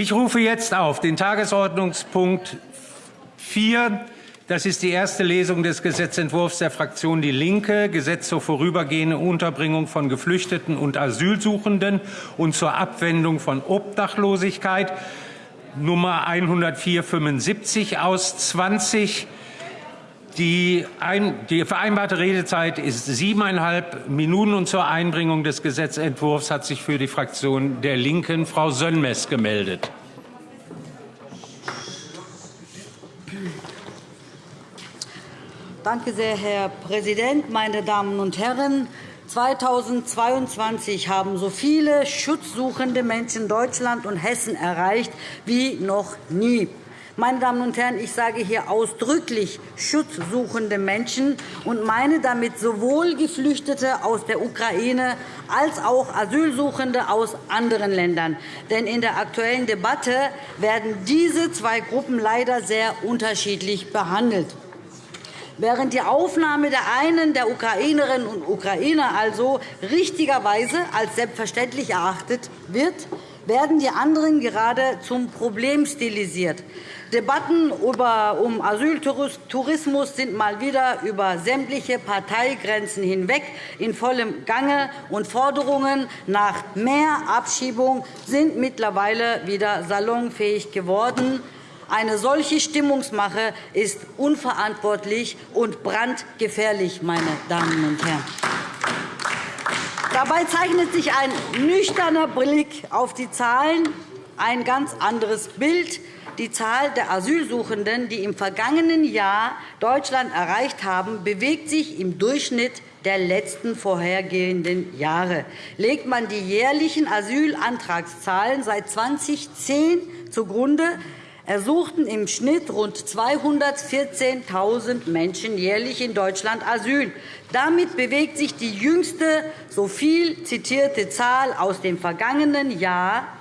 Ich rufe jetzt auf den Tagesordnungspunkt 4. Das ist die erste Lesung des Gesetzentwurfs der Fraktion DIE LINKE, Gesetz zur vorübergehenden Unterbringung von Geflüchteten und Asylsuchenden und zur Abwendung von Obdachlosigkeit, Nummer 10475 aus 20. Die, ein, die, vereinbarte Redezeit ist siebeneinhalb Minuten. Und zur Einbringung des Gesetzentwurfs hat sich für die Fraktion der Linken Frau Sönmez gemeldet. Danke sehr, Herr Präsident, meine Damen und Herren! 2022 haben so viele schutzsuchende Menschen Deutschland und Hessen erreicht wie noch nie. Meine Damen und Herren, ich sage hier ausdrücklich schutzsuchende Menschen und meine damit sowohl Geflüchtete aus der Ukraine als auch Asylsuchende aus anderen Ländern. Denn in der aktuellen Debatte werden diese zwei Gruppen leider sehr unterschiedlich behandelt. Während die Aufnahme der einen der Ukrainerinnen und Ukrainer also richtigerweise als selbstverständlich erachtet wird, werden die anderen gerade zum Problem stilisiert. Debatten um Asyltourismus sind mal wieder über sämtliche Parteigrenzen hinweg in vollem Gange, und Forderungen nach mehr Abschiebung sind mittlerweile wieder salonfähig geworden. Eine solche Stimmungsmache ist unverantwortlich und brandgefährlich, meine Damen und Herren. Dabei zeichnet sich ein nüchterner Blick auf die Zahlen ein ganz anderes Bild. Die Zahl der Asylsuchenden, die im vergangenen Jahr Deutschland erreicht haben, bewegt sich im Durchschnitt der letzten vorhergehenden Jahre. Legt man die jährlichen Asylantragszahlen seit 2010 zugrunde, ersuchten im Schnitt rund 214.000 Menschen jährlich in Deutschland Asyl. Damit bewegt sich die jüngste so viel zitierte Zahl aus dem vergangenen Jahr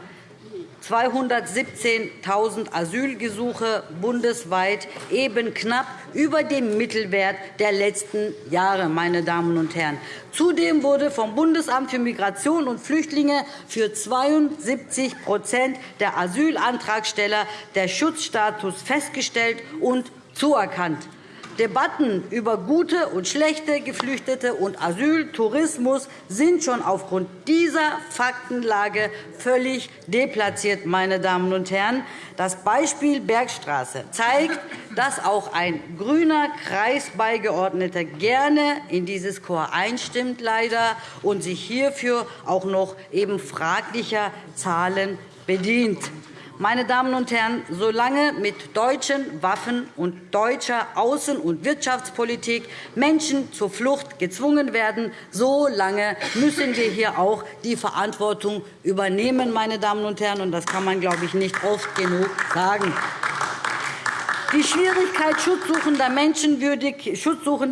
217.000 Asylgesuche bundesweit, eben knapp über dem Mittelwert der letzten Jahre. Meine Damen und Herren. Zudem wurde vom Bundesamt für Migration und Flüchtlinge für 72% der Asylantragsteller der Schutzstatus festgestellt und zuerkannt. Debatten über gute und schlechte Geflüchtete und Asyltourismus sind schon aufgrund dieser Faktenlage völlig deplatziert. Meine Damen und Herren. Das Beispiel Bergstraße zeigt, dass auch ein grüner Kreisbeigeordneter gerne in dieses Chor einstimmt leider, und sich hierfür auch noch eben fraglicher Zahlen bedient. Meine Damen und Herren, solange mit deutschen Waffen und deutscher Außen- und Wirtschaftspolitik Menschen zur Flucht gezwungen werden, so lange müssen wir hier auch die Verantwortung übernehmen. Meine Damen und Herren. Das kann man, glaube ich, nicht oft genug sagen. Die Schwierigkeit, schutzsuchende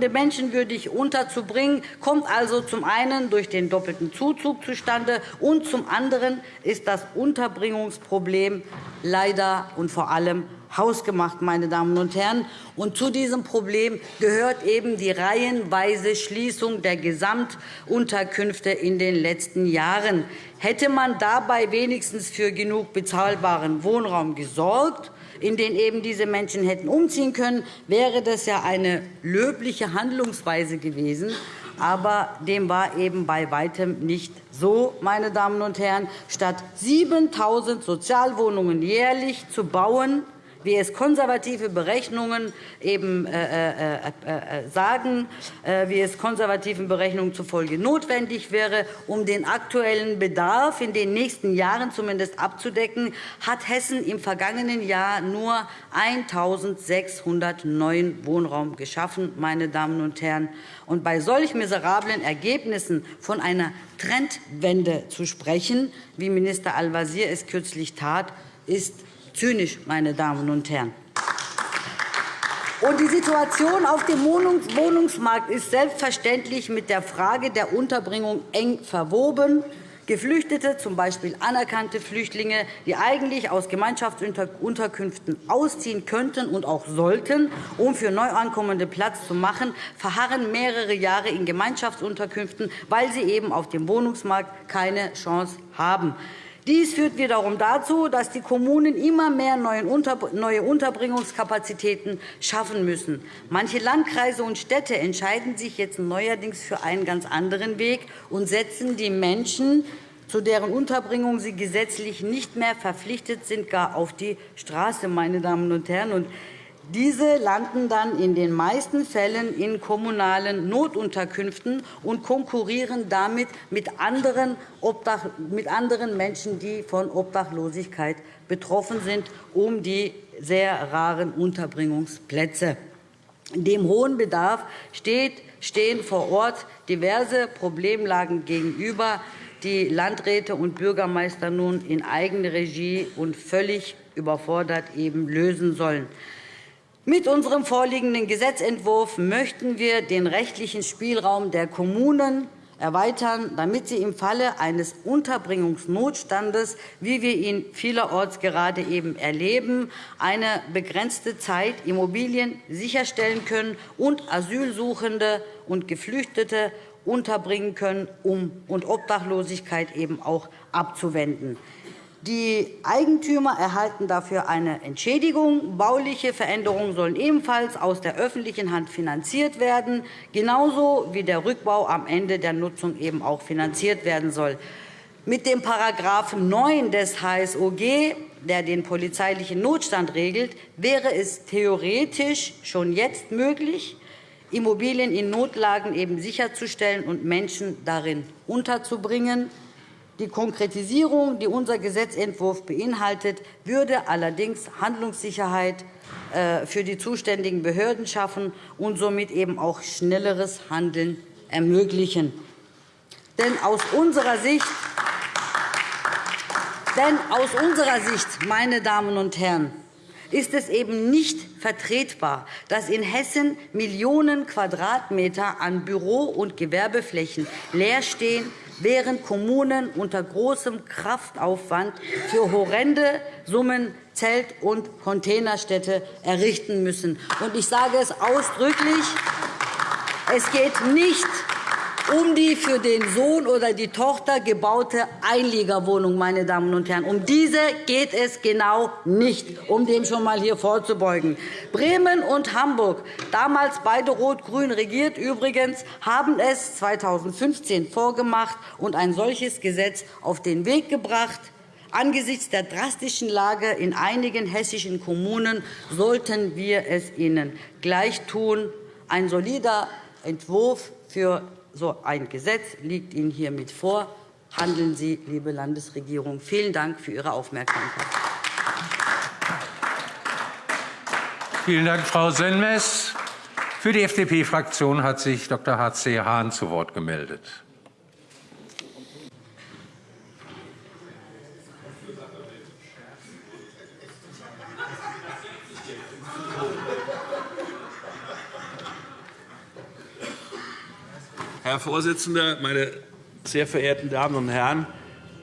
Menschen würdig unterzubringen, kommt also zum einen durch den doppelten Zuzug zustande, und zum anderen ist das Unterbringungsproblem leider und vor allem hausgemacht. Meine Damen und Herren. Und zu diesem Problem gehört eben die reihenweise Schließung der Gesamtunterkünfte in den letzten Jahren. Hätte man dabei wenigstens für genug bezahlbaren Wohnraum gesorgt, in denen eben diese Menschen hätten umziehen können, wäre das ja eine löbliche Handlungsweise gewesen. Aber dem war eben bei weitem nicht so, meine Damen und Herren. Statt 7.000 Sozialwohnungen jährlich zu bauen, wie es konservative Berechnungen eben äh, äh, äh, sagen, wie es konservativen Berechnungen zufolge notwendig wäre, um den aktuellen Bedarf in den nächsten Jahren zumindest abzudecken, hat Hessen im vergangenen Jahr nur 1.600 neuen Wohnraum geschaffen. Meine Damen und Herren. Und bei solch miserablen Ergebnissen von einer Trendwende zu sprechen, wie Minister Al-Wazir es kürzlich tat, ist zynisch, meine Damen und Herren. Die Situation auf dem Wohnungsmarkt ist selbstverständlich mit der Frage der Unterbringung eng verwoben. Geflüchtete, z. B. anerkannte Flüchtlinge, die eigentlich aus Gemeinschaftsunterkünften ausziehen könnten und auch sollten, um für Neuankommende Platz zu machen, verharren mehrere Jahre in Gemeinschaftsunterkünften, weil sie eben auf dem Wohnungsmarkt keine Chance haben. Dies führt wiederum dazu, dass die Kommunen immer mehr neue Unterbringungskapazitäten schaffen müssen. Manche Landkreise und Städte entscheiden sich jetzt neuerdings für einen ganz anderen Weg und setzen die Menschen zu deren Unterbringung sie gesetzlich nicht mehr verpflichtet sind, gar auf die Straße. Meine Damen und Herren. Diese landen dann in den meisten Fällen in kommunalen Notunterkünften und konkurrieren damit mit anderen, Menschen, die von Obdachlosigkeit betroffen sind, um die sehr raren Unterbringungsplätze. Dem hohen Bedarf stehen vor Ort diverse Problemlagen gegenüber, die Landräte und Bürgermeister nun in Eigenregie und völlig überfordert eben lösen sollen. Mit unserem vorliegenden Gesetzentwurf möchten wir den rechtlichen Spielraum der Kommunen erweitern, damit sie im Falle eines Unterbringungsnotstandes, wie wir ihn vielerorts gerade eben erleben, eine begrenzte Zeit Immobilien sicherstellen können und Asylsuchende und Geflüchtete unterbringen können, um und Obdachlosigkeit eben auch abzuwenden. Die Eigentümer erhalten dafür eine Entschädigung. Bauliche Veränderungen sollen ebenfalls aus der öffentlichen Hand finanziert werden, genauso wie der Rückbau am Ende der Nutzung eben auch finanziert werden soll. Mit dem § 9 des HSOG, der den polizeilichen Notstand regelt, wäre es theoretisch schon jetzt möglich, Immobilien in Notlagen eben sicherzustellen und Menschen darin unterzubringen. Die Konkretisierung, die unser Gesetzentwurf beinhaltet, würde allerdings Handlungssicherheit äh, für die zuständigen Behörden schaffen und somit eben auch schnelleres Handeln ermöglichen. Denn aus unserer Sicht denn aus unserer Sicht, meine Damen und Herren, ist es eben nicht vertretbar, dass in Hessen Millionen Quadratmeter an Büro- und Gewerbeflächen leer stehen, während Kommunen unter großem Kraftaufwand für horrende Summen Zelt- und Containerstädte errichten müssen. Ich sage es ausdrücklich. Es geht nicht um die für den Sohn oder die Tochter gebaute Einliegerwohnung. Meine Damen und Herren. Um diese geht es genau nicht, um dem schon einmal hier vorzubeugen. Bremen und Hamburg, damals beide rot-grün regiert übrigens, haben es 2015 vorgemacht und ein solches Gesetz auf den Weg gebracht. Angesichts der drastischen Lage in einigen hessischen Kommunen sollten wir es ihnen gleich tun. Ein solider Entwurf für so ein Gesetz liegt Ihnen hiermit vor. Handeln Sie, liebe Landesregierung. Vielen Dank für Ihre Aufmerksamkeit. Vielen Dank, Frau Senmes. Für die FDP-Fraktion hat sich Dr. H.C. Hahn zu Wort gemeldet. Herr Vorsitzender, meine sehr verehrten Damen und Herren!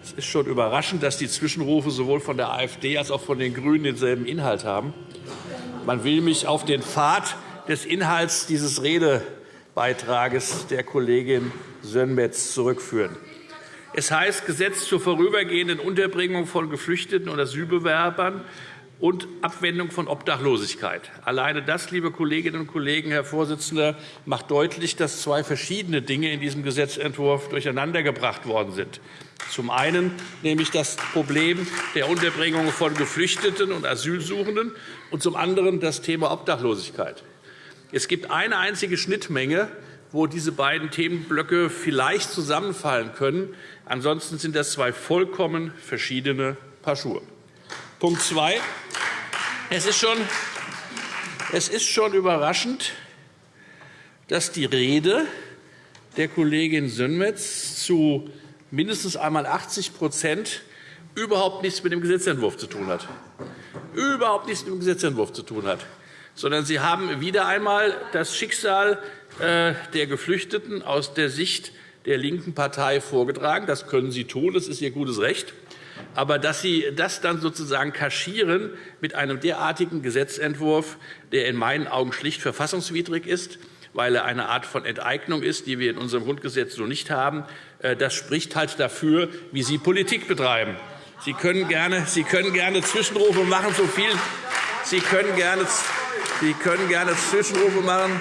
Es ist schon überraschend, dass die Zwischenrufe sowohl von der AfD als auch von den GRÜNEN denselben Inhalt haben. Man will mich auf den Pfad des Inhalts dieses Redebeitrages der Kollegin Sönmez zurückführen. Es heißt Gesetz zur vorübergehenden Unterbringung von Geflüchteten und Asylbewerbern und Abwendung von Obdachlosigkeit. Alleine das, liebe Kolleginnen und Kollegen, Herr Vorsitzender, macht deutlich, dass zwei verschiedene Dinge in diesem Gesetzentwurf durcheinandergebracht worden sind. Zum einen nämlich das Problem der Unterbringung von Geflüchteten und Asylsuchenden und zum anderen das Thema Obdachlosigkeit. Es gibt eine einzige Schnittmenge, wo diese beiden Themenblöcke vielleicht zusammenfallen können. Ansonsten sind das zwei vollkommen verschiedene Paar Schuhe. Punkt 2. Es ist, schon, es ist schon überraschend, dass die Rede der Kollegin Sönmez zu mindestens einmal 80 überhaupt nichts mit dem Gesetzentwurf zu tun hat. Überhaupt nichts mit dem Gesetzentwurf zu tun hat. Sondern Sie haben wieder einmal das Schicksal äh, der Geflüchteten aus der Sicht der linken Partei vorgetragen. Das können Sie tun, das ist Ihr gutes Recht. Aber dass Sie das dann sozusagen kaschieren mit einem derartigen Gesetzentwurf, der in meinen Augen schlicht verfassungswidrig ist, weil er eine Art von Enteignung ist, die wir in unserem Grundgesetz so nicht haben, äh, das spricht halt dafür, wie Sie Politik betreiben. Sie können gerne, Sie können gerne Zwischenrufe machen, so viel. Sie können gerne, Sie können gerne Zwischenrufe machen.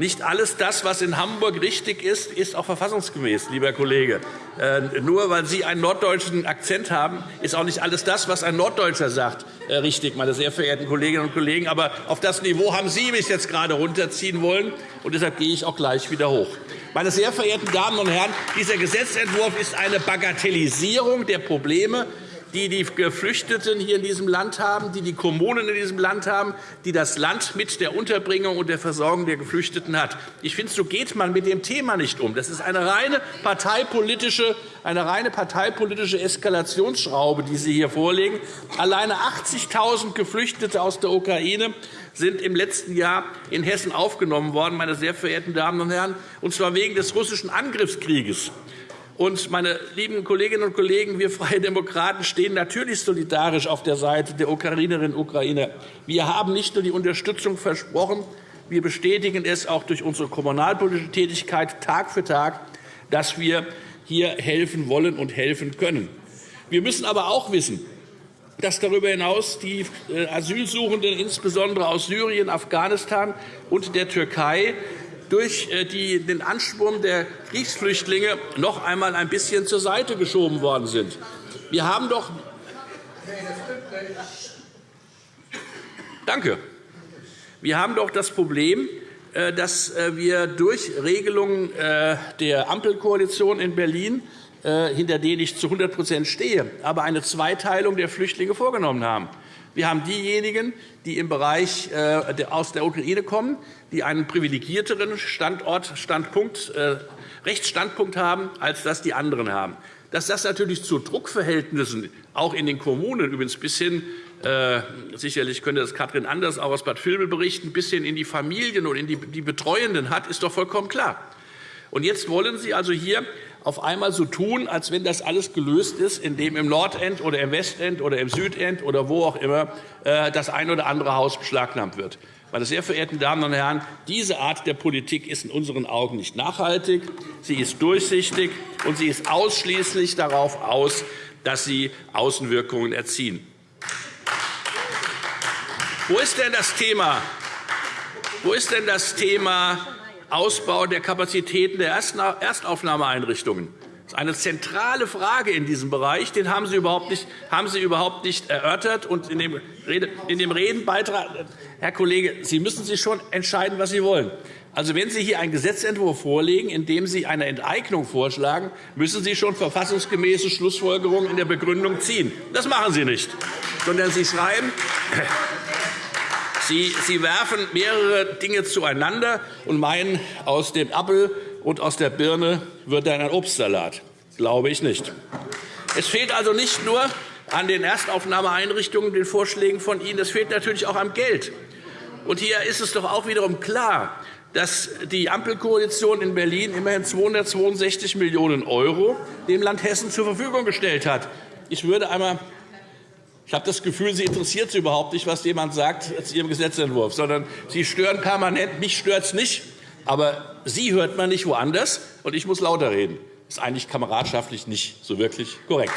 Nicht alles das, was in Hamburg richtig ist, ist auch verfassungsgemäß, lieber Kollege. Äh, nur weil Sie einen norddeutschen Akzent haben, ist auch nicht alles das, was ein Norddeutscher sagt, äh, richtig, meine sehr verehrten Kolleginnen und Kollegen. Aber auf das Niveau haben Sie mich jetzt gerade runterziehen wollen, und deshalb gehe ich auch gleich wieder hoch. Meine sehr verehrten Damen und Herren, dieser Gesetzentwurf ist eine Bagatellisierung der Probleme, die die Geflüchteten hier in diesem Land haben, die die Kommunen in diesem Land haben, die das Land mit der Unterbringung und der Versorgung der Geflüchteten hat. Ich finde, so geht man mit dem Thema nicht um. Das ist eine reine parteipolitische, eine reine parteipolitische Eskalationsschraube, die Sie hier vorlegen. Alleine 80.000 Geflüchtete aus der Ukraine sind im letzten Jahr in Hessen aufgenommen worden, meine sehr verehrten Damen und Herren, und zwar wegen des russischen Angriffskrieges. Und, meine lieben Kolleginnen und Kollegen, wir Freie Demokraten stehen natürlich solidarisch auf der Seite der Ukrainerinnen und Ukrainer. Wir haben nicht nur die Unterstützung versprochen, wir bestätigen es auch durch unsere kommunalpolitische Tätigkeit Tag für Tag, dass wir hier helfen wollen und helfen können. Wir müssen aber auch wissen, dass darüber hinaus die äh, Asylsuchenden, insbesondere aus Syrien, Afghanistan und der Türkei, durch äh, den Anschwung der Kriegsflüchtlinge noch einmal ein bisschen zur Seite geschoben worden sind. Wir haben doch Danke. Wir haben doch das Problem, äh, dass äh, wir durch Regelungen der Ampelkoalition in Berlin, hinter denen ich zu 100% stehe, aber eine Zweiteilung der Flüchtlinge vorgenommen haben. Wir haben diejenigen, die im Bereich äh, aus der Ukraine kommen, die einen privilegierteren Standort, Standpunkt, äh, Rechtsstandpunkt haben, als das die anderen haben. Dass das natürlich zu Druckverhältnissen auch in den Kommunen übrigens bis hin äh, sicherlich könnte das Katrin Anders auch aus Bad Vilbel berichten, bis hin in die Familien und in die, die Betreuenden hat, ist doch vollkommen klar. Und jetzt wollen Sie also hier auf einmal so tun, als wenn das alles gelöst ist, indem im Nordend oder im Westend oder im Südend oder wo auch immer äh, das ein oder andere Haus beschlagnahmt wird. Meine sehr verehrten Damen und Herren, diese Art der Politik ist in unseren Augen nicht nachhaltig, sie ist durchsichtig und sie ist ausschließlich darauf aus, dass sie Außenwirkungen erzielen. Wo ist denn das Thema? Wo ist denn das Thema Ausbau der Kapazitäten der Erstaufnahmeeinrichtungen. Das ist eine zentrale Frage in diesem Bereich. Den haben Sie überhaupt nicht, haben Sie überhaupt nicht erörtert. Und in dem, Rede, in dem Redenbeitrag, Herr Kollege, Sie müssen sich schon entscheiden, was Sie wollen. Also, wenn Sie hier einen Gesetzentwurf vorlegen, in dem Sie eine Enteignung vorschlagen, müssen Sie schon verfassungsgemäße Schlussfolgerungen in der Begründung ziehen. Das machen Sie nicht, sondern Sie schreiben, Sie, werfen mehrere Dinge zueinander und meinen, aus dem Apfel und aus der Birne wird dann ein Obstsalat. Glaube ich nicht. Es fehlt also nicht nur an den Erstaufnahmeeinrichtungen, den Vorschlägen von Ihnen, es fehlt natürlich auch am Geld. Und hier ist es doch auch wiederum klar, dass die Ampelkoalition in Berlin immerhin 262 Millionen € dem Land Hessen zur Verfügung gestellt hat. Ich würde einmal ich habe das Gefühl, Sie interessiert Sie überhaupt nicht, was jemand sagt zu Ihrem Gesetzentwurf, sondern Sie stören permanent. Mich stört es nicht, aber Sie hört man nicht woanders, und ich muss lauter reden. Das ist eigentlich kameradschaftlich nicht so wirklich korrekt.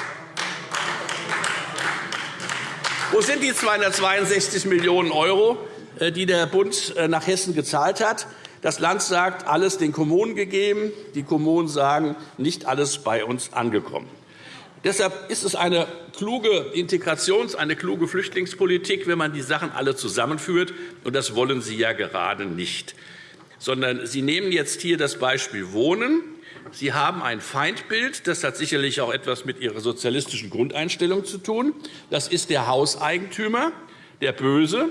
Wo sind die 262 Millionen €, äh, die der Bund äh, nach Hessen gezahlt hat? Das Land sagt, alles den Kommunen gegeben. Die Kommunen sagen, nicht alles bei uns angekommen. Deshalb ist es eine kluge Integrations-, eine kluge Flüchtlingspolitik, wenn man die Sachen alle zusammenführt. Und das wollen Sie ja gerade nicht. Sondern Sie nehmen jetzt hier das Beispiel Wohnen. Sie haben ein Feindbild. Das hat sicherlich auch etwas mit Ihrer sozialistischen Grundeinstellung zu tun. Das ist der Hauseigentümer, der Böse.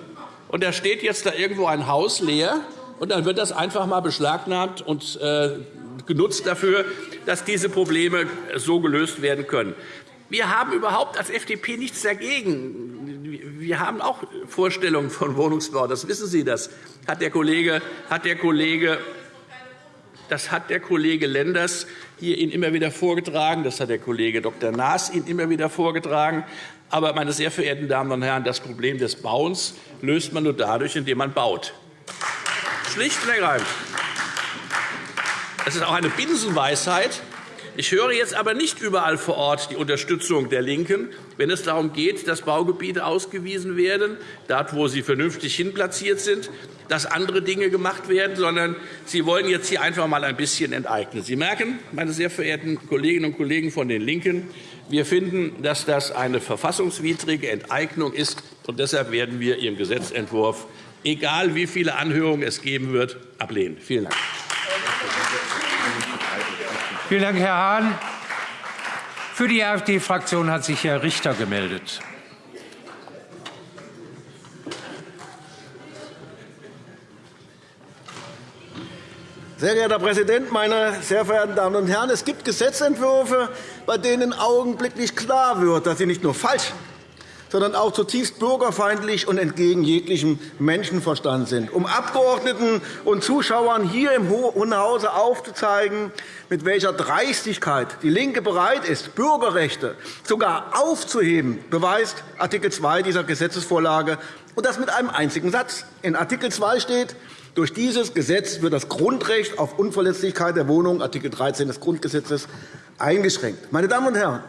Und da steht jetzt da irgendwo ein Haus leer. Und dann wird das einfach mal beschlagnahmt und äh, genutzt dafür, dass diese Probleme so gelöst werden können. Wir haben überhaupt als FDP nichts dagegen. Wir haben auch Vorstellungen von Wohnungsbau. Das wissen Sie. Das hat der Kollege, hat der Kollege das hat der Kollege Lenders hier Ihnen immer wieder vorgetragen. Das hat der Kollege Dr. Naas Ihnen immer wieder vorgetragen. Aber, meine sehr verehrten Damen und Herren, das Problem des Bauens löst man nur dadurch, indem man baut. Schlicht und ergreifend. Es ist auch eine Binsenweisheit, Ich höre jetzt aber nicht überall vor Ort die Unterstützung der LINKEN, wenn es darum geht, dass Baugebiete ausgewiesen werden, dort, wo sie vernünftig hinplatziert sind, dass andere Dinge gemacht werden, sondern Sie wollen jetzt hier einfach einmal ein bisschen enteignen. Sie merken, meine sehr verehrten Kolleginnen und Kollegen von den LINKEN, wir finden, dass das eine verfassungswidrige Enteignung ist. und Deshalb werden wir Ihren Gesetzentwurf, egal wie viele Anhörungen es geben wird, ablehnen. Vielen Dank. Vielen Dank, Herr Hahn. Für die AfD-Fraktion hat sich Herr Richter gemeldet. Sehr geehrter Herr Präsident, meine sehr verehrten Damen und Herren! Es gibt Gesetzentwürfe, bei denen augenblicklich klar wird, dass sie nicht nur falsch, sondern auch zutiefst bürgerfeindlich und entgegen jeglichem Menschenverstand sind. Um Abgeordneten und Zuschauern hier im Hohen Hause aufzuzeigen, mit welcher Dreistigkeit DIE LINKE bereit ist, Bürgerrechte sogar aufzuheben, beweist Art. 2 dieser Gesetzesvorlage, und das mit einem einzigen Satz. In Art. 2 steht, durch dieses Gesetz wird das Grundrecht auf Unverletzlichkeit der Wohnung, Art. 13 des Grundgesetzes, eingeschränkt. Meine Damen und Herren,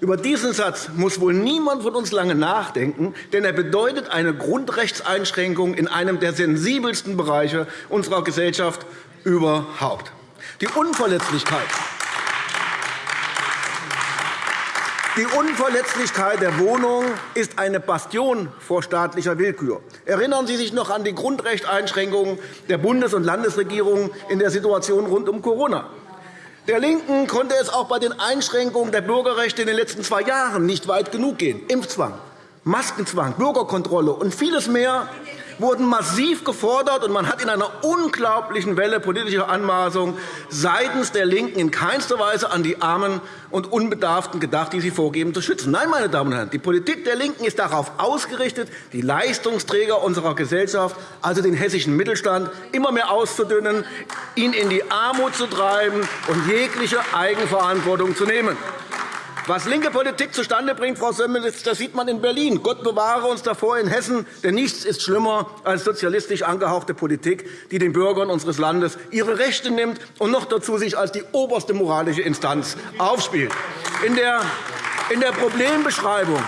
über diesen Satz muss wohl niemand von uns lange nachdenken, denn er bedeutet eine Grundrechtseinschränkung in einem der sensibelsten Bereiche unserer Gesellschaft überhaupt. Die Unverletzlichkeit Die Unverletzlichkeit der Wohnung ist eine Bastion vor staatlicher Willkür. Erinnern Sie sich noch an die Grundrechtseinschränkungen der Bundes- und Landesregierungen in der Situation rund um Corona. Der LINKEN konnte es auch bei den Einschränkungen der Bürgerrechte in den letzten zwei Jahren nicht weit genug gehen. Impfzwang, Maskenzwang, Bürgerkontrolle und vieles mehr wurden massiv gefordert, und man hat in einer unglaublichen Welle politischer Anmaßung seitens der LINKEN in keinster Weise an die Armen und Unbedarften gedacht, die sie vorgeben zu schützen. Nein, meine Damen und Herren, die Politik der LINKEN ist darauf ausgerichtet, die Leistungsträger unserer Gesellschaft, also den hessischen Mittelstand, immer mehr auszudünnen, ihn in die Armut zu treiben und jegliche Eigenverantwortung zu nehmen. Was linke Politik zustande bringt, Frau Semmelitz, das sieht man in Berlin. Gott bewahre uns davor in Hessen, denn nichts ist schlimmer als sozialistisch angehauchte Politik, die den Bürgern unseres Landes ihre Rechte nimmt und noch dazu sich als die oberste moralische Instanz aufspielt. In der, in der Problembeschreibung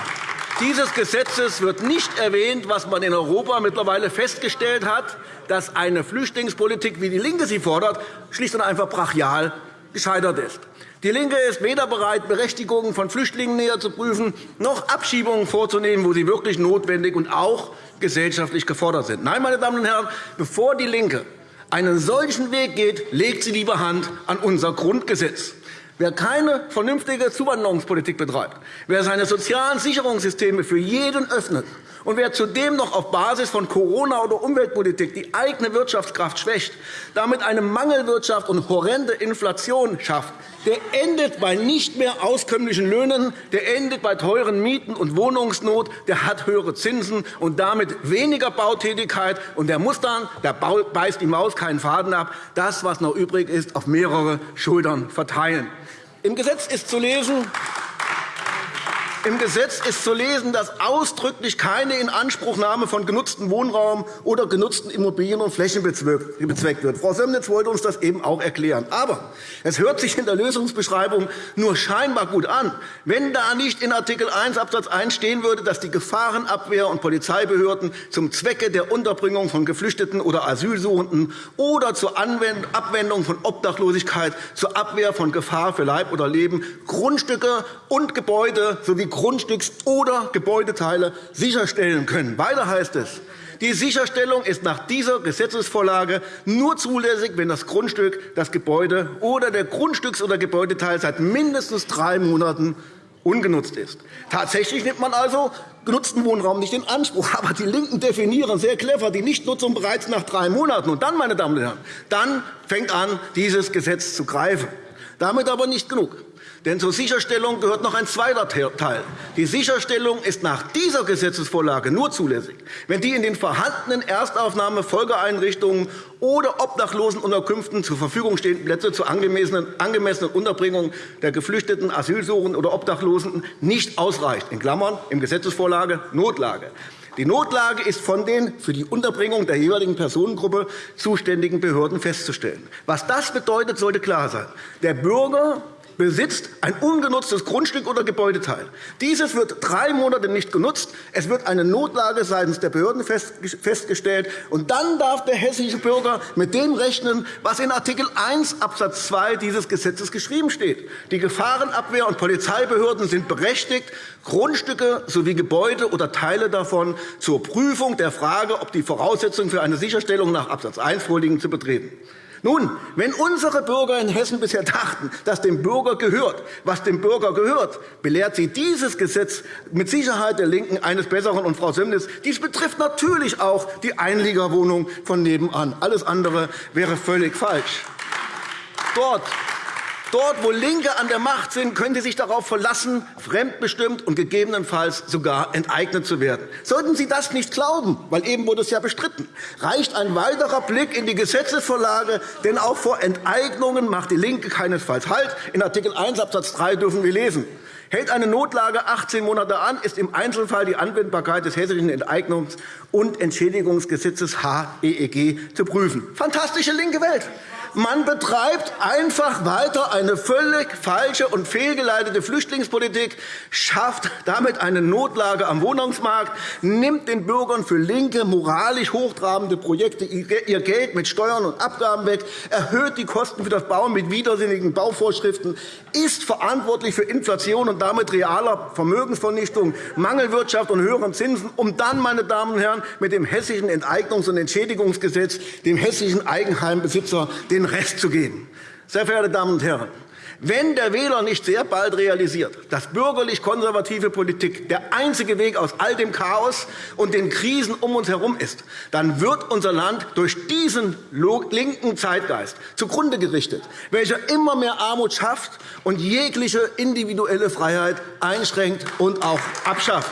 dieses Gesetzes wird nicht erwähnt, was man in Europa mittlerweile festgestellt hat, dass eine Flüchtlingspolitik, wie DIE LINKE sie fordert, schlicht und einfach brachial gescheitert ist. DIE LINKE ist weder bereit, Berechtigungen von Flüchtlingen näher zu prüfen, noch Abschiebungen vorzunehmen, wo sie wirklich notwendig und auch gesellschaftlich gefordert sind. Nein, meine Damen und Herren, bevor DIE LINKE einen solchen Weg geht, legt sie lieber Hand an unser Grundgesetz. Wer keine vernünftige Zuwanderungspolitik betreibt, wer seine sozialen Sicherungssysteme für jeden öffnet und wer zudem noch auf Basis von Corona- oder Umweltpolitik die eigene Wirtschaftskraft schwächt, damit eine Mangelwirtschaft und horrende Inflation schafft, der endet bei nicht mehr auskömmlichen Löhnen, der endet bei teuren Mieten und Wohnungsnot, der hat höhere Zinsen und damit weniger Bautätigkeit, und der muss dann, der beißt die Maus keinen Faden ab, das, was noch übrig ist, auf mehrere Schultern verteilen. Im Gesetz ist zu lesen, im Gesetz ist zu lesen, dass ausdrücklich keine Inanspruchnahme von genutztem Wohnraum oder genutzten Immobilien und Flächen bezweckt wird. Frau Semnitz wollte uns das eben auch erklären. Aber es hört sich in der Lösungsbeschreibung nur scheinbar gut an, wenn da nicht in Art. 1 Abs. 1 stehen würde, dass die Gefahrenabwehr und Polizeibehörden zum Zwecke der Unterbringung von Geflüchteten oder Asylsuchenden oder zur Abwendung von Obdachlosigkeit zur Abwehr von Gefahr für Leib oder Leben Grundstücke und Gebäude sowie Grundstücks- oder Gebäudeteile sicherstellen können. Weiter heißt es, die Sicherstellung ist nach dieser Gesetzesvorlage nur zulässig, wenn das Grundstück, das Gebäude oder der Grundstücks- oder Gebäudeteil seit mindestens drei Monaten ungenutzt ist. Tatsächlich nimmt man also genutzten Wohnraum nicht in Anspruch. Aber die LINKEN definieren sehr clever die Nichtnutzung bereits nach drei Monaten. Und dann, meine Damen und Herren, dann fängt an, dieses Gesetz zu greifen. Damit aber nicht genug. Denn zur Sicherstellung gehört noch ein zweiter Teil. Die Sicherstellung ist nach dieser Gesetzesvorlage nur zulässig, wenn die in den vorhandenen Erstaufnahme Folgeeinrichtungen oder Obdachlosenunterkünften zur Verfügung stehenden Plätze zur angemessenen Unterbringung der Geflüchteten, Asylsuchenden oder Obdachlosen nicht ausreicht, in Klammern im Gesetzesvorlage Notlage. Die Notlage ist von den für die Unterbringung der jeweiligen Personengruppe zuständigen Behörden festzustellen. Was das bedeutet, sollte klar sein. Der Bürger besitzt ein ungenutztes Grundstück oder Gebäudeteil. Dieses wird drei Monate nicht genutzt. Es wird eine Notlage seitens der Behörden festgestellt. Und dann darf der hessische Bürger mit dem rechnen, was in Art. 1 Abs. 2 dieses Gesetzes geschrieben steht. Die Gefahrenabwehr- und Polizeibehörden sind berechtigt, Grundstücke sowie Gebäude oder Teile davon zur Prüfung der Frage, ob die Voraussetzungen für eine Sicherstellung nach Abs. 1 vorliegen, zu betreten. Nun, wenn unsere Bürger in Hessen bisher dachten, dass dem Bürger gehört, was dem Bürger gehört, belehrt sie dieses Gesetz mit Sicherheit der LINKEN eines Besseren. Und, Frau Semnitz, dies betrifft natürlich auch die Einliegerwohnung von nebenan. Alles andere wäre völlig falsch. Dort Dort, wo LINKE an der Macht sind, können Sie sich darauf verlassen, fremdbestimmt und gegebenenfalls sogar enteignet zu werden. Sollten Sie das nicht glauben, weil eben wurde es ja bestritten, reicht ein weiterer Blick in die Gesetzesvorlage, denn auch vor Enteignungen macht DIE LINKE keinesfalls Halt. In Art. 1 Abs. 3 dürfen wir lesen. Hält eine Notlage 18 Monate an, ist im Einzelfall die Anwendbarkeit des Hessischen Enteignungs- und Entschädigungsgesetzes HEEG zu prüfen. Fantastische linke Welt. Man betreibt einfach weiter eine völlig falsche und fehlgeleitete Flüchtlingspolitik, schafft damit eine Notlage am Wohnungsmarkt, nimmt den Bürgern für linke, moralisch hochtrabende Projekte ihr Geld mit Steuern und Abgaben weg, erhöht die Kosten für das Bauen mit widersinnigen Bauvorschriften, ist verantwortlich für Inflation und damit realer Vermögensvernichtung, Mangelwirtschaft und höheren Zinsen, um dann, meine Damen und Herren, mit dem Hessischen Enteignungs- und Entschädigungsgesetz dem hessischen Eigenheimbesitzer den den Rest zu gehen. Sehr verehrte Damen und Herren, wenn der Wähler nicht sehr bald realisiert, dass bürgerlich-konservative Politik der einzige Weg aus all dem Chaos und den Krisen um uns herum ist, dann wird unser Land durch diesen linken Zeitgeist zugrunde gerichtet, welcher immer mehr Armut schafft und jegliche individuelle Freiheit einschränkt und auch abschafft.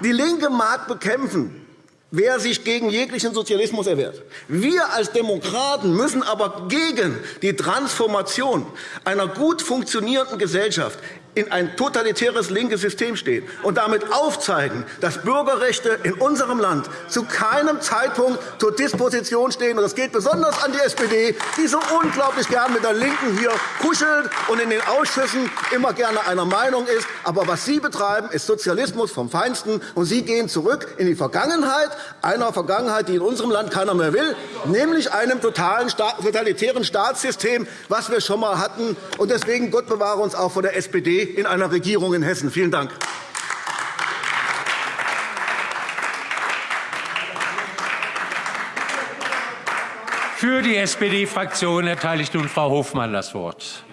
Die LINKE mag bekämpfen, wer sich gegen jeglichen Sozialismus erwehrt. Wir als Demokraten müssen aber gegen die Transformation einer gut funktionierenden Gesellschaft in ein totalitäres linkes System stehen und damit aufzeigen, dass Bürgerrechte in unserem Land zu keinem Zeitpunkt zur Disposition stehen. Das geht besonders an die SPD, die so unglaublich gern mit der LINKEN hier kuschelt und in den Ausschüssen immer gerne einer Meinung ist. Aber was Sie betreiben, ist Sozialismus vom Feinsten. Und Sie gehen zurück in die Vergangenheit, einer Vergangenheit, die in unserem Land keiner mehr will, nämlich einem totalen totalitären Staatssystem, was wir schon einmal hatten. Und deswegen Gott bewahre uns auch vor der SPD in einer Regierung in Hessen. Vielen Dank. Für die SPD-Fraktion erteile ich nun Frau Hofmann das Wort.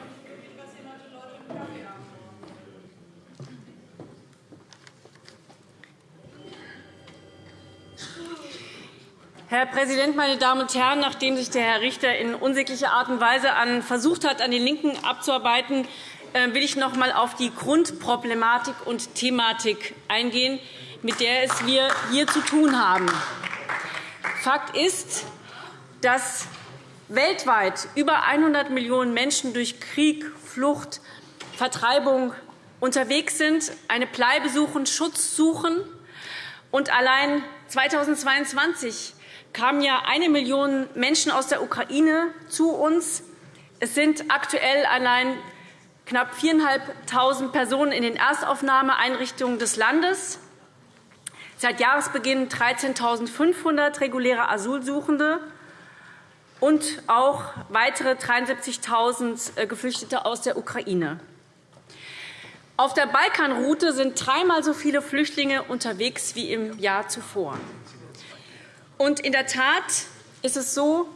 Herr Präsident, meine Damen und Herren! Nachdem sich der Herr Richter in unsäglicher Art und Weise versucht hat, an den LINKEN abzuarbeiten, äh, will ich noch einmal auf die Grundproblematik und Thematik eingehen, mit der es wir hier zu tun haben. Fakt ist, dass weltweit über 100 Millionen Menschen durch Krieg, Flucht, Vertreibung unterwegs sind, eine Bleibe suchen, Schutz suchen. Und allein 2022 kamen ja eine Million Menschen aus der Ukraine zu uns. Es sind aktuell allein knapp 4.500 Personen in den Erstaufnahmeeinrichtungen des Landes. Seit Jahresbeginn 13.500 reguläre Asylsuchende und auch weitere 73.000 äh, Geflüchtete aus der Ukraine. Auf der Balkanroute sind dreimal so viele Flüchtlinge unterwegs wie im Jahr zuvor. Und in der Tat ist es so,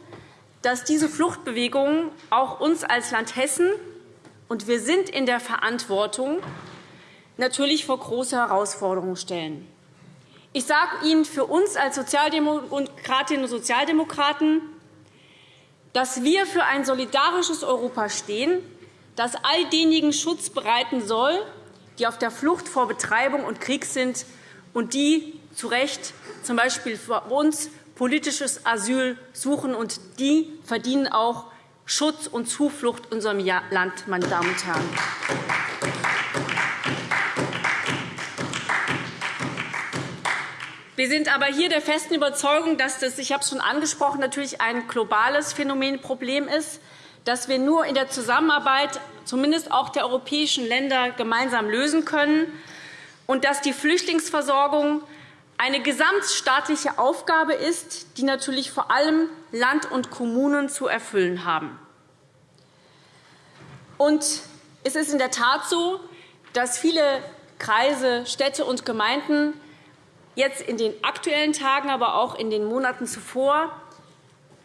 dass diese Fluchtbewegungen auch uns als Land Hessen und wir sind in der Verantwortung, natürlich vor große Herausforderungen stellen. Ich sage Ihnen für uns als Sozialdemokratinnen und Sozialdemokraten, dass wir für ein solidarisches Europa stehen, das all denjenigen Schutz bereiten soll, die auf der Flucht vor Betreibung und Krieg sind und die zu Recht z. B. für uns politisches Asyl suchen. Und die verdienen auch Schutz und Zuflucht in unserem Land, meine Damen und Herren. Wir sind aber hier der festen Überzeugung, dass das, ich habe es schon angesprochen, natürlich ein globales Phänomen, Problem ist, das wir nur in der Zusammenarbeit zumindest auch der europäischen Länder gemeinsam lösen können und dass die Flüchtlingsversorgung eine gesamtstaatliche Aufgabe ist, die natürlich vor allem Land und Kommunen zu erfüllen haben. Und es ist in der Tat so, dass viele Kreise, Städte und Gemeinden jetzt in den aktuellen Tagen, aber auch in den Monaten zuvor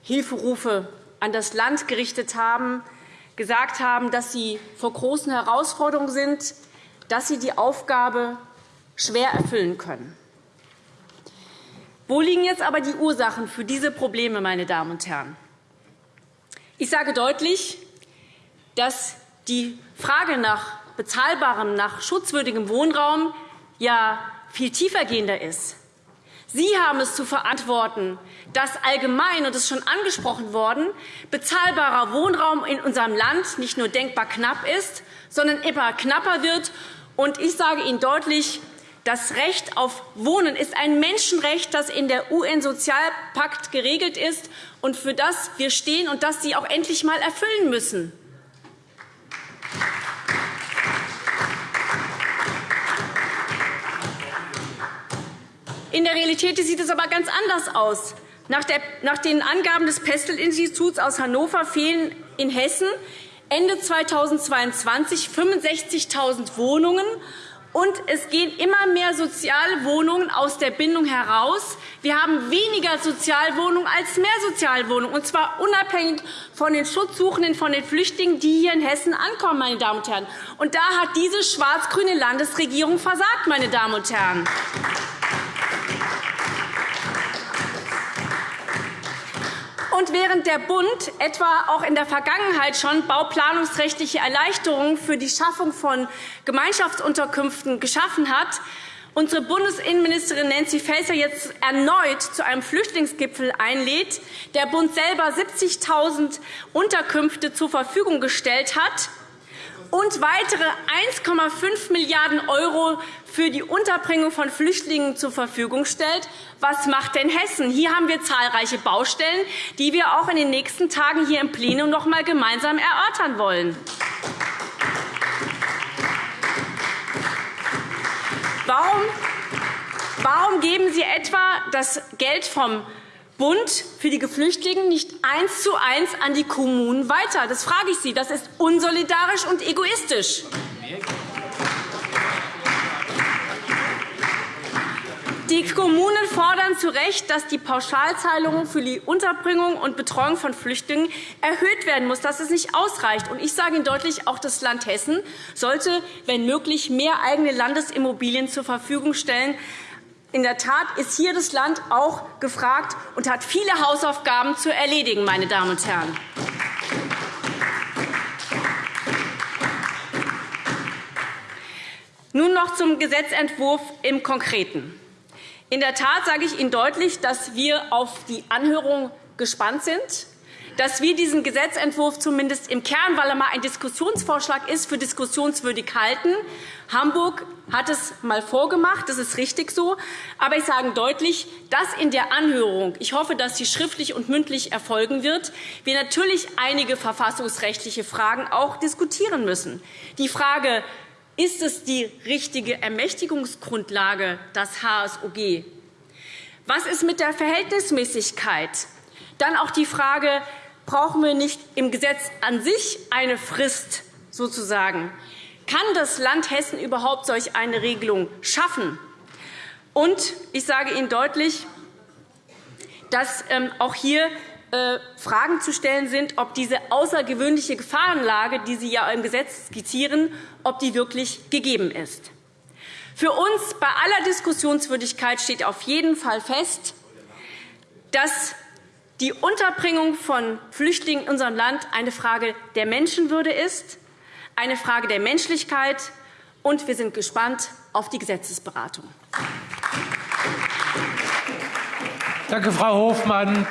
Hilferufe an das Land gerichtet haben, gesagt haben, dass sie vor großen Herausforderungen sind, dass sie die Aufgabe schwer erfüllen können. Wo liegen jetzt aber die Ursachen für diese Probleme, meine Damen und Herren? Ich sage deutlich, dass die Frage nach bezahlbarem, nach schutzwürdigem Wohnraum ja viel tiefergehender ist. Sie haben es zu verantworten, dass allgemein, und das ist schon angesprochen worden, bezahlbarer Wohnraum in unserem Land nicht nur denkbar knapp ist, sondern immer knapper wird. Und ich sage Ihnen deutlich, das Recht auf Wohnen ist ein Menschenrecht, das in der UN-Sozialpakt geregelt ist und für das wir stehen und das Sie auch endlich einmal erfüllen müssen. In der Realität sieht es aber ganz anders aus. Nach, den Angaben des Pestel-Instituts aus Hannover fehlen in Hessen Ende 2022 65.000 Wohnungen. Und es gehen immer mehr Sozialwohnungen aus der Bindung heraus. Wir haben weniger Sozialwohnungen als mehr Sozialwohnungen, und zwar unabhängig von den Schutzsuchenden, von den Flüchtlingen, die hier in Hessen ankommen. Meine Damen und Herren. Und da hat diese schwarz-grüne Landesregierung versagt. Meine Damen und Herren. Und während der Bund etwa auch in der Vergangenheit schon bauplanungsrechtliche Erleichterungen für die Schaffung von Gemeinschaftsunterkünften geschaffen hat, unsere Bundesinnenministerin Nancy Faeser jetzt erneut zu einem Flüchtlingsgipfel einlädt, der Bund selber 70.000 Unterkünfte zur Verfügung gestellt hat, und weitere 1,5 Milliarden € für die Unterbringung von Flüchtlingen zur Verfügung stellt. Was macht denn Hessen? Hier haben wir zahlreiche Baustellen, die wir auch in den nächsten Tagen hier im Plenum noch einmal gemeinsam erörtern wollen. Warum, warum geben Sie etwa das Geld vom Bund für die Geflüchteten nicht eins zu eins an die Kommunen weiter? Das frage ich Sie. Das ist unsolidarisch und egoistisch. Die Kommunen fordern zu Recht, dass die Pauschalzahlung für die Unterbringung und Betreuung von Flüchtlingen erhöht werden muss, dass es nicht ausreicht. Ich sage Ihnen deutlich, auch das Land Hessen sollte, wenn möglich, mehr eigene Landesimmobilien zur Verfügung stellen, in der Tat ist hier das Land auch gefragt und hat viele Hausaufgaben zu erledigen. Meine Damen und Herren. Nun noch zum Gesetzentwurf im Konkreten. In der Tat sage ich Ihnen deutlich, dass wir auf die Anhörung gespannt sind dass wir diesen Gesetzentwurf zumindest im Kern, weil er mal ein Diskussionsvorschlag ist, für diskussionswürdig halten. Hamburg hat es einmal vorgemacht, das ist richtig so. Aber ich sage deutlich, dass in der Anhörung, ich hoffe, dass sie schriftlich und mündlich erfolgen wird, wir natürlich einige verfassungsrechtliche Fragen auch diskutieren müssen. Die Frage, ist es die richtige Ermächtigungsgrundlage, das HSOG? Was ist mit der Verhältnismäßigkeit? Dann auch die Frage, brauchen wir nicht im Gesetz an sich eine Frist sozusagen? Kann das Land Hessen überhaupt solch eine Regelung schaffen? Und ich sage Ihnen deutlich, dass ähm, auch hier äh, Fragen zu stellen sind, ob diese außergewöhnliche Gefahrenlage, die Sie ja im Gesetz skizzieren, ob die wirklich gegeben ist. Für uns bei aller Diskussionswürdigkeit steht auf jeden Fall fest, dass die Unterbringung von Flüchtlingen in unserem Land eine Frage der Menschenwürde ist, eine Frage der Menschlichkeit, und wir sind gespannt auf die Gesetzesberatung. Danke, Frau Hofmann.